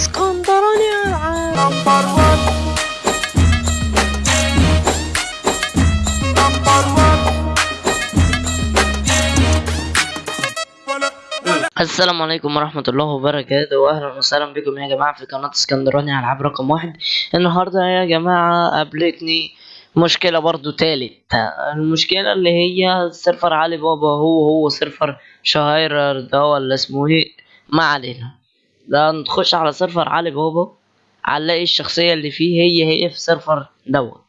اسكندراني العاب number 1 number 1 السلام عليكم ورحمة الله وبركاته وأهلا وسهلا بكم يا جماعة في قناة اسكندراني ألعاب رقم واحد. النهاردة يا جماعة قابلتني مشكلة برضو تالت المشكلة اللي هي server علي بابا هو هو server شهريار ده ولا اسمه إيه؟ ما علينا. ده نخش على server علي بابا هنلاقي الشخصية اللي فيه هي هي في server دوت.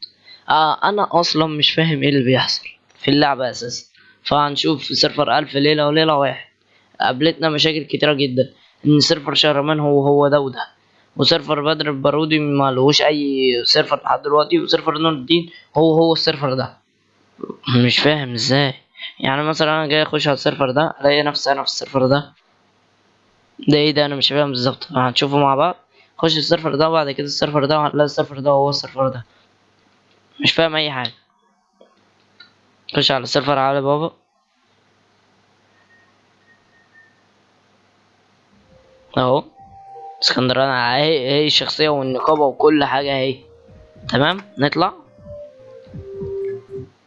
آه أنا أصلا مش فاهم إيه اللي بيحصل في اللعبة أساسا. فهنشوف في server ألف ليلة وليلة واحد. قابلتنا مشاكل كتيرة جدا. إن server شهرمان هو هو ده وده. و server بدر البارودي ما لهوش أي server لحد دلوقتي. و server نور الدين هو هو ال server ده. مش فاهم إزاي. يعني مثلا أنا جاي أخش على ال server ده ألاقي نفسي أنا في ال server ده. ده إيه ده؟ أنا مش فاهم بالظبط. هنشوفه مع بعض. خش ال server ده وبعد كده ال server ده وهتلاقي ال server ده هو ال server ده. مش فاهم أي حاجة. خش على ال server علي بابا. أهو. اسكندراني أهي هي الشخصية والنقابة وكل حاجة أهي. تمام؟ نطلع.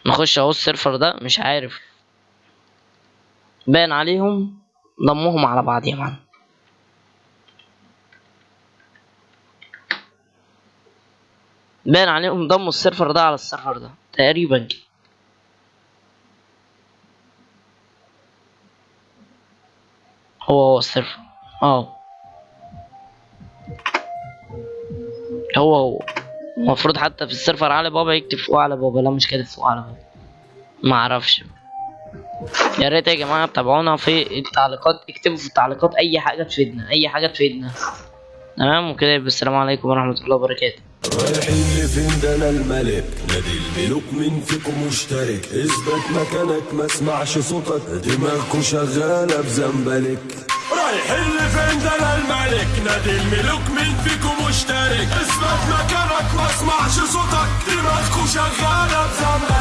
نخش أهو ال server ده. مش عارف. باين عليهم. ضمهم على بعض يا مان باين عليهم ضموا ال server ده على ال server ده تقريبا هو هو ال server آه. هو هو. المفروض حتى في السيرفر علي بابا يكتب فوق على بابا. لا مش كاتب فوق على بابا. ما أعرفش. يا ريت يا جماعة تتابعونا في التعليقات. اكتبوا في التعليقات أي حاجة تفيدنا. أي حاجة تفيدنا. تمام وكده يبقى السلام عليكم ورحمه الله وبركاته رايحين لفين ده أنا الملك نادي الملوك مين فيكم مشترك اثبت مكانك ما اسمعش صوتك دماغكوا شغالة بزنبلك رايحين لفين ده أنا الملك نادي الملوك مين فيكم مشترك اثبت مكانك ما اسمعش صوتك دماغكوا شغالة بزنبلك